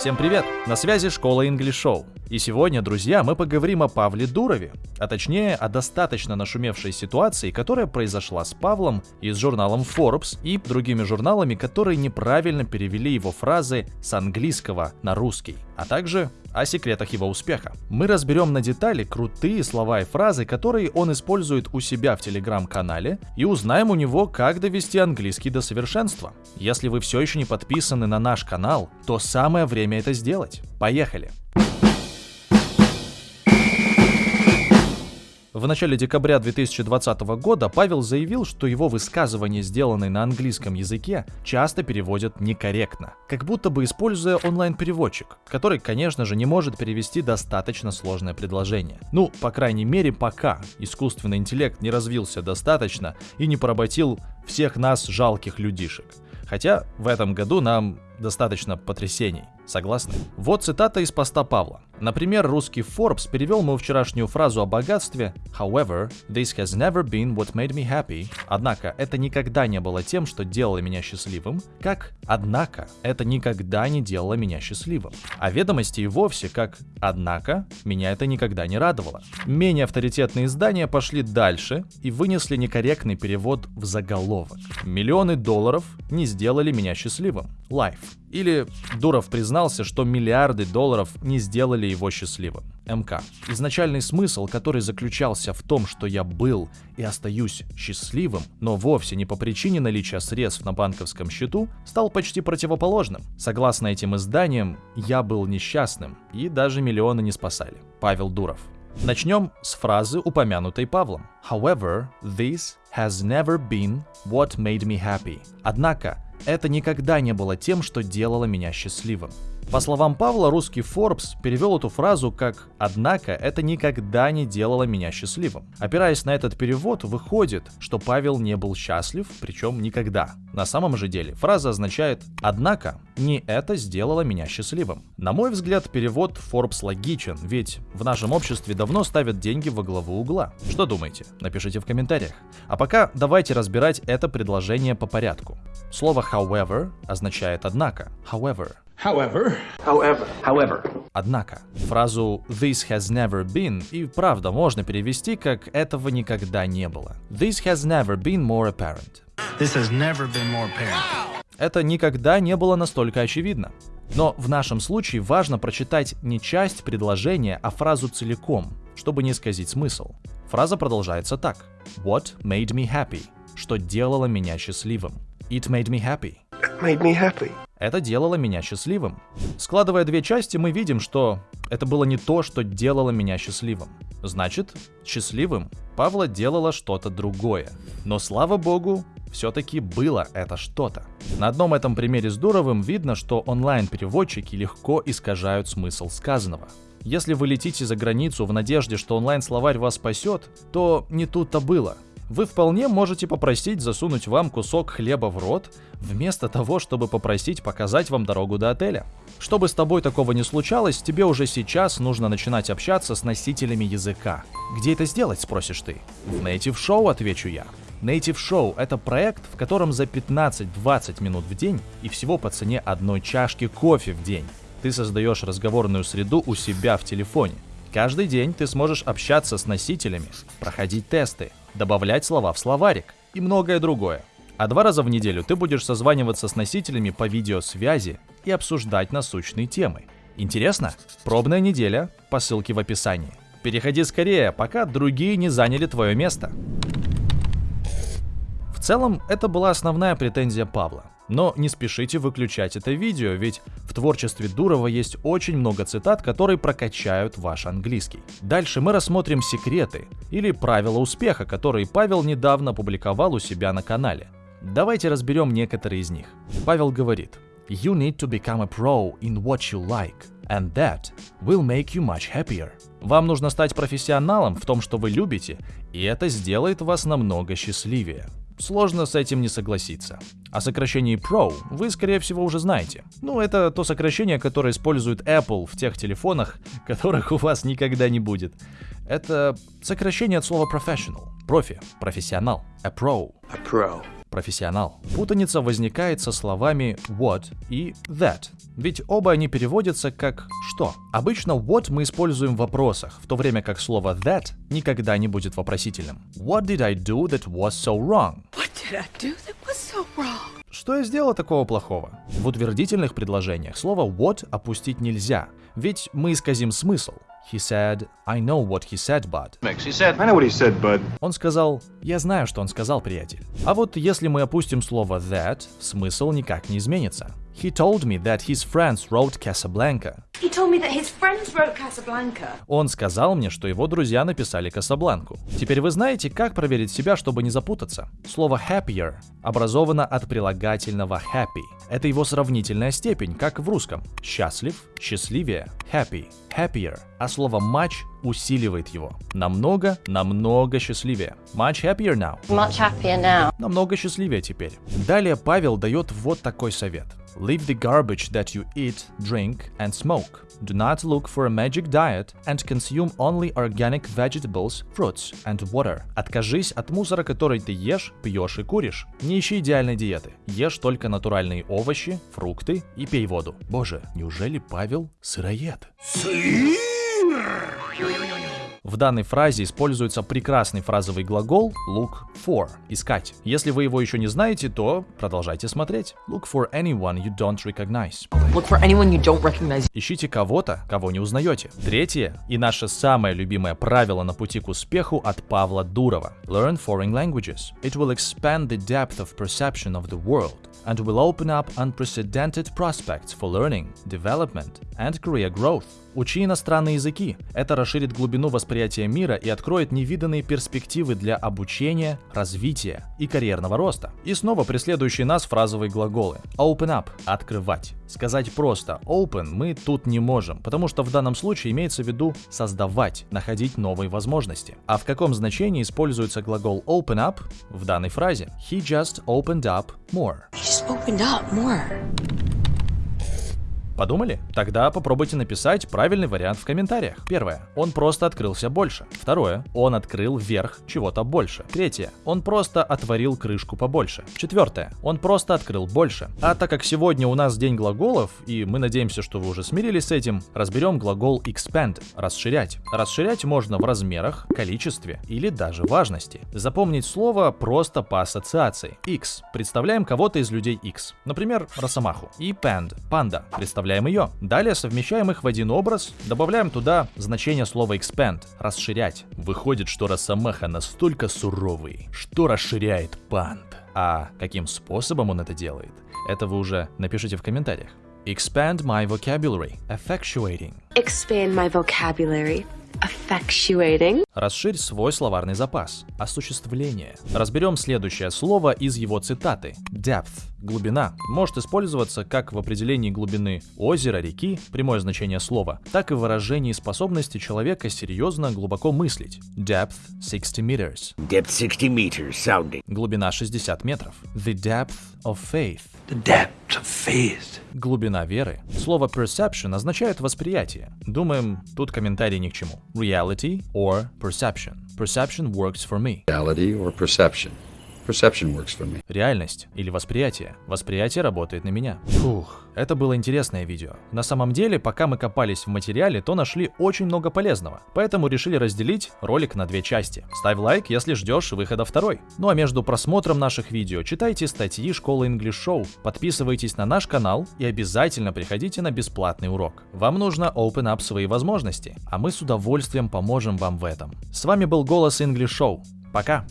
Всем привет! На связи школа English Show. И сегодня, друзья, мы поговорим о Павле Дурове, а точнее о достаточно нашумевшей ситуации, которая произошла с Павлом и с журналом Forbes и другими журналами, которые неправильно перевели его фразы с английского на русский, а также о секретах его успеха. Мы разберем на детали крутые слова и фразы, которые он использует у себя в телеграм-канале, и узнаем у него, как довести английский до совершенства. Если вы все еще не подписаны на наш канал, то самое время это сделать. Поехали! В начале декабря 2020 года Павел заявил, что его высказывания, сделанные на английском языке, часто переводят некорректно, как будто бы используя онлайн-переводчик, который, конечно же, не может перевести достаточно сложное предложение. Ну, по крайней мере, пока искусственный интеллект не развился достаточно и не поработил всех нас жалких людишек. Хотя в этом году нам достаточно потрясений. Согласны? Вот цитата из поста Павла. Например, русский Forbes перевел мою вчерашнюю фразу о богатстве However, this has never been what made me happy. Однако, это никогда не было тем, что делало меня счастливым, как Однако, это никогда не делало меня счастливым. А ведомости и вовсе как Однако, меня это никогда не радовало. Менее авторитетные издания пошли дальше и вынесли некорректный перевод в заголовок. Миллионы долларов не сделали меня счастливым. Life. Или Дуров признался, что миллиарды долларов не сделали его счастливым. МК. Изначальный смысл, который заключался в том, что я был и остаюсь счастливым, но вовсе не по причине наличия средств на банковском счету, стал почти противоположным. Согласно этим изданиям, я был несчастным, и даже миллионы не спасали. Павел Дуров. Начнем с фразы, упомянутой Павлом. However, this has never been what made me happy. Однако, это никогда не было тем, что делало меня счастливым. По словам Павла, русский Forbes перевел эту фразу как «Однако это никогда не делало меня счастливым». Опираясь на этот перевод, выходит, что Павел не был счастлив, причем никогда. На самом же деле фраза означает «Однако не это сделало меня счастливым». На мой взгляд, перевод Forbes логичен, ведь в нашем обществе давно ставят деньги во главу угла. Что думаете? Напишите в комментариях. А пока давайте разбирать это предложение по порядку. Слово however означает «однако». However. However, however, however. Однако, фразу «this has never been» и правда можно перевести как «этого никогда не было». This has never been more apparent. This has never been more apparent. Это никогда не было настолько очевидно. Но в нашем случае важно прочитать не часть предложения, а фразу целиком, чтобы не исказить смысл. Фраза продолжается так. What made me happy? Что делало меня счастливым? It made me happy. It made me happy. Это делало меня счастливым. Складывая две части, мы видим, что это было не то, что делало меня счастливым. Значит, счастливым Павла делало что-то другое. Но слава богу, все-таки было это что-то. На одном этом примере с Дуровым видно, что онлайн-переводчики легко искажают смысл сказанного. Если вы летите за границу в надежде, что онлайн-словарь вас спасет, то не тут-то было – вы вполне можете попросить засунуть вам кусок хлеба в рот, вместо того, чтобы попросить показать вам дорогу до отеля. Чтобы с тобой такого не случалось, тебе уже сейчас нужно начинать общаться с носителями языка. Где это сделать, спросишь ты? В Native Show, отвечу я. Native Show — это проект, в котором за 15-20 минут в день и всего по цене одной чашки кофе в день ты создаешь разговорную среду у себя в телефоне. Каждый день ты сможешь общаться с носителями, проходить тесты, добавлять слова в словарик и многое другое. А два раза в неделю ты будешь созваниваться с носителями по видеосвязи и обсуждать насущные темы. Интересно? Пробная неделя по ссылке в описании. Переходи скорее, пока другие не заняли твое место. В целом, это была основная претензия Павла. Но не спешите выключать это видео, ведь в творчестве Дурова есть очень много цитат, которые прокачают ваш английский. Дальше мы рассмотрим секреты или правила успеха, которые Павел недавно публиковал у себя на канале. Давайте разберем некоторые из них. Павел говорит, You need to become a pro in what you like, and that will make you much happier. Вам нужно стать профессионалом в том, что вы любите, и это сделает вас намного счастливее. Сложно с этим не согласиться. О сокращении Pro вы, скорее всего, уже знаете. Ну, это то сокращение, которое использует Apple в тех телефонах, которых у вас никогда не будет. Это сокращение от слова professional. Профи, профессионал. A pro. A pro. Профессионал. Путаница возникает со словами what и that, ведь оба они переводятся как «что». Обычно what мы используем в вопросах, в то время как слово that никогда не будет вопросительным. What did I do that was so wrong? What did I do that was so wrong? Что я сделал такого плохого? В утвердительных предложениях слово what опустить нельзя, ведь мы исказим смысл. He said, I know what he said, bud. He said, I know what he said, bud. Он сказал, я знаю, что он сказал, приятель. А вот если мы опустим слово that, смысл никак не изменится. He told me that his friends wrote Casablanca. He told me that his friends wrote Casablanca. Он сказал мне, что его друзья написали Касабланку. Теперь вы знаете, как проверить себя, чтобы не запутаться. Слово happier образовано от прилагательного happy. Это его сравнительная степень, как в русском. Счастлив, счастливее, happy, happier. А слово much усиливает его. Намного, намного счастливее. Much happier now. Much happier now. Намного счастливее теперь. Далее Павел дает вот такой совет. Leave the garbage that you eat, drink and smoke. Do not look for a magic diet and consume only organic vegetables, fruits and water. Откажись от мусора, который ты ешь, пьешь и куришь. Не ищи идеальной диеты. Ешь только натуральные овощи, фрукты и пей воду. Боже, неужели Павел сыроед? В данной фразе используется прекрасный фразовый глагол look for – искать. Если вы его еще не знаете, то продолжайте смотреть. Look for anyone you don't recognize. Look for anyone you don't recognize. Ищите кого-то, кого не узнаете. Третье и наше самое любимое правило на пути к успеху от Павла Дурова. Learn foreign languages. It will expand the depth of perception of the world and will open up unprecedented prospects for learning, development and career growth. Учи иностранные языки. Это расширит глубину восприятия мира и откроет невиданные перспективы для обучения, развития и карьерного роста. И снова преследующие нас фразовые глаголы. Open up – открывать. Сказать просто open мы тут не можем, потому что в данном случае имеется в виду создавать, находить новые возможности. А в каком значении используется глагол open up в данной фразе? He just opened up more. He just opened up more. Подумали? Тогда попробуйте написать правильный вариант в комментариях. Первое. Он просто открылся больше. Второе. Он открыл верх чего-то больше. Третье. Он просто отворил крышку побольше. Четвертое. Он просто открыл больше. А так как сегодня у нас день глаголов, и мы надеемся, что вы уже смирились с этим, разберем глагол expand – расширять. Расширять можно в размерах, количестве или даже важности. Запомнить слово просто по ассоциации. X. Представляем кого-то из людей X. Например, Росомаху. И pand – панда. Представляем ее. Далее совмещаем их в один образ, добавляем туда значение слова expand – расширять. Выходит, что Росомаха настолько суровый, что расширяет панд. А каким способом он это делает? Это вы уже напишите в комментариях. Expand my vocabulary. Effectuating. Expand my vocabulary. Расширь свой словарный запас. Осуществление. Разберем следующее слово из его цитаты. Depth – глубина. Может использоваться как в определении глубины озера, реки, прямое значение слова, так и в выражении способности человека серьезно глубоко мыслить. Depth – 60 meters. Depth 60 meters, sounding. Глубина 60 метров. The depth of faith. The depth of faith. Глубина веры. Слово perception означает восприятие. Думаем, тут комментарий ни к чему. Reality or perception. Perception works for me. reality or perception. Perception works for me. Реальность или восприятие. Восприятие работает на меня. Фух, это было интересное видео. На самом деле, пока мы копались в материале, то нашли очень много полезного. Поэтому решили разделить ролик на две части. Ставь лайк, если ждешь выхода второй. Ну а между просмотром наших видео читайте статьи школы English Show, подписывайтесь на наш канал и обязательно приходите на бесплатный урок. Вам нужно open up свои возможности, а мы с удовольствием поможем вам в этом. С вами был Голос English Show. Пока!